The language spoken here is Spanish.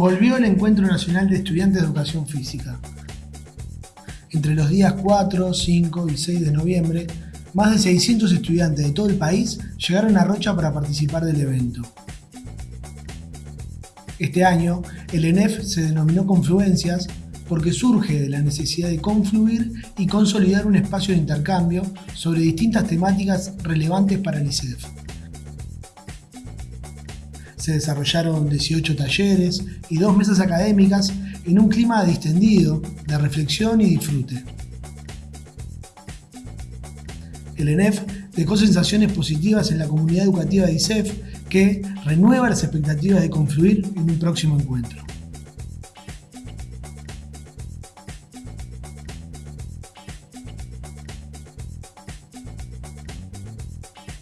Volvió el Encuentro Nacional de Estudiantes de Educación Física. Entre los días 4, 5 y 6 de noviembre, más de 600 estudiantes de todo el país llegaron a Rocha para participar del evento. Este año, el ENEF se denominó Confluencias porque surge de la necesidad de confluir y consolidar un espacio de intercambio sobre distintas temáticas relevantes para el ICEF. Se desarrollaron 18 talleres y dos mesas académicas en un clima distendido, de reflexión y disfrute. El ENEF dejó sensaciones positivas en la comunidad educativa de ICEF que renueva las expectativas de confluir en un próximo encuentro.